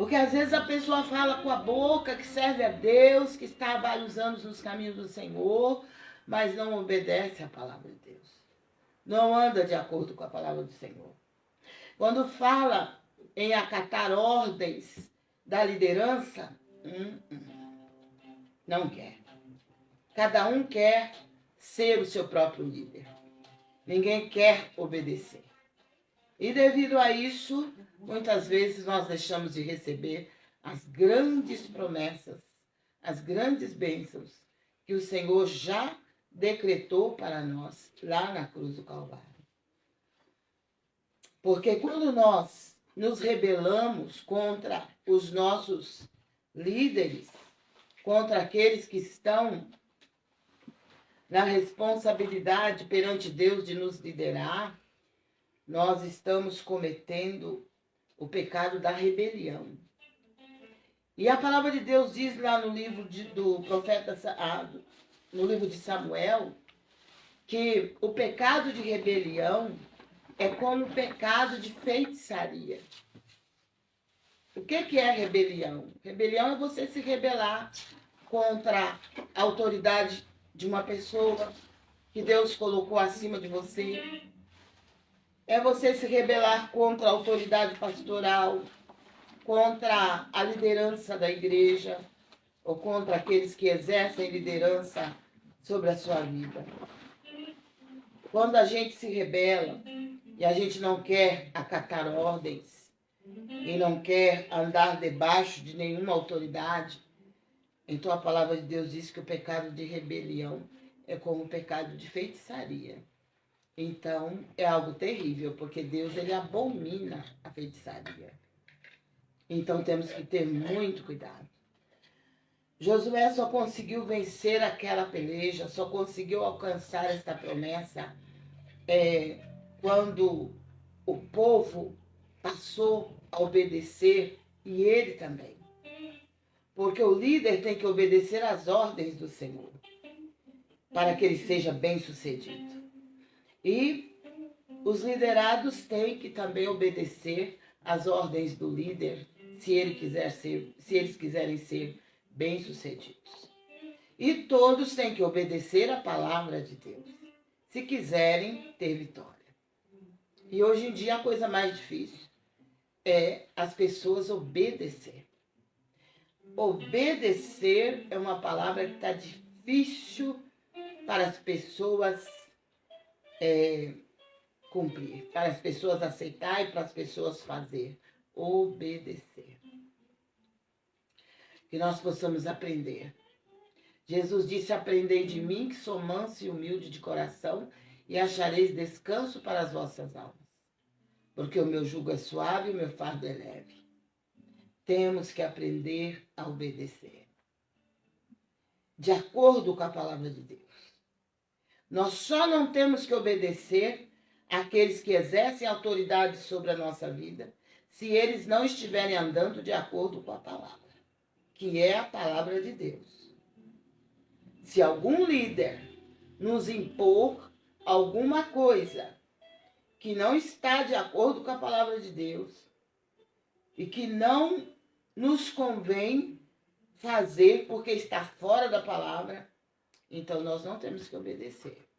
Porque às vezes a pessoa fala com a boca que serve a Deus, que está há vários anos nos caminhos do Senhor, mas não obedece à palavra de Deus. Não anda de acordo com a palavra do Senhor. Quando fala em acatar ordens da liderança, hum, hum, não quer. Cada um quer ser o seu próprio líder. Ninguém quer obedecer. E devido a isso, muitas vezes nós deixamos de receber as grandes promessas, as grandes bênçãos que o Senhor já decretou para nós lá na cruz do Calvário. Porque quando nós nos rebelamos contra os nossos líderes, contra aqueles que estão na responsabilidade perante Deus de nos liderar, nós estamos cometendo o pecado da rebelião. E a palavra de Deus diz lá no livro de, do profeta, no livro de Samuel, que o pecado de rebelião é como o pecado de feitiçaria. O que, que é rebelião? Rebelião é você se rebelar contra a autoridade de uma pessoa que Deus colocou acima de você é você se rebelar contra a autoridade pastoral, contra a liderança da igreja, ou contra aqueles que exercem liderança sobre a sua vida. Quando a gente se rebela e a gente não quer acatar ordens, e não quer andar debaixo de nenhuma autoridade, então a palavra de Deus diz que o pecado de rebelião é como o pecado de feitiçaria. Então, é algo terrível, porque Deus ele abomina a feitiçaria. Então, temos que ter muito cuidado. Josué só conseguiu vencer aquela peleja, só conseguiu alcançar esta promessa é, quando o povo passou a obedecer e ele também. Porque o líder tem que obedecer às ordens do Senhor para que ele seja bem sucedido. E os liderados têm que também obedecer às ordens do líder, se, ele quiser ser, se eles quiserem ser bem-sucedidos. E todos têm que obedecer à palavra de Deus, se quiserem ter vitória. E hoje em dia a coisa mais difícil é as pessoas obedecer. Obedecer é uma palavra que está difícil para as pessoas é, cumprir, para as pessoas aceitar e para as pessoas fazer, obedecer. Que nós possamos aprender. Jesus disse, aprendei de mim que sou manso e humilde de coração e achareis descanso para as vossas almas. Porque o meu jugo é suave e o meu fardo é leve. Temos que aprender a obedecer. De acordo com a palavra de Deus. Nós só não temos que obedecer àqueles que exercem autoridade sobre a nossa vida se eles não estiverem andando de acordo com a palavra, que é a palavra de Deus. Se algum líder nos impor alguma coisa que não está de acordo com a palavra de Deus e que não nos convém fazer porque está fora da palavra, então nós não temos que obedecer.